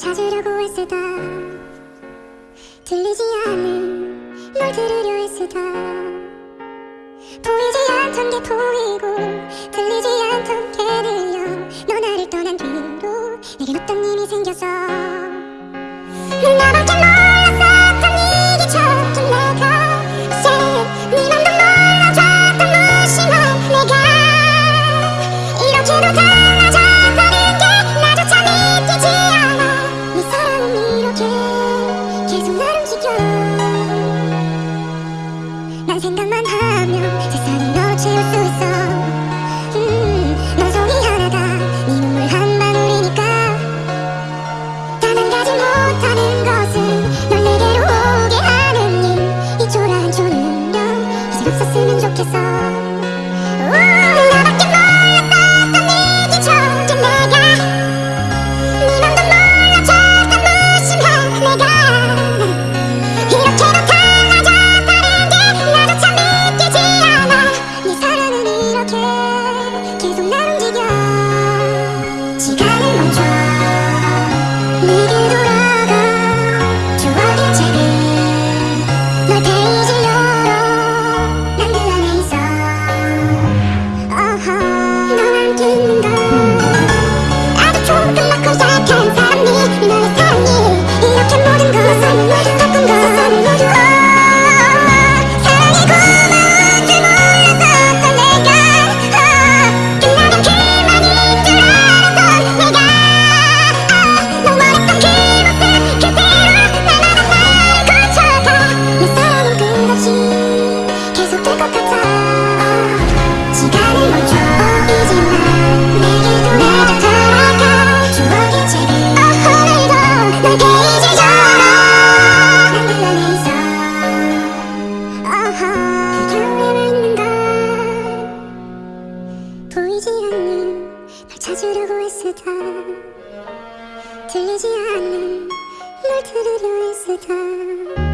찾으려고 애쓰다 들리지 않는 널 들으려 애쓰다 보이지 않던 게 보이고 들리지 않던 게 들려. 너 나를 떠난 뒤로 내겐 어떤 힘이 생겼어? 넌 나밖에 난 생각만 하면 세상이 너로 채울 수 있어. 음, 넌 송이 하나가 네 눈물 한 방울이니까. 단 한 가지 못하는 것은 널 내게로 오게 하는 일. 이 초라한 초능력 이제 없었으면 좋겠어. 오, 찾으려고 애쓰다 들리지 않는 널 들으려 애쓰다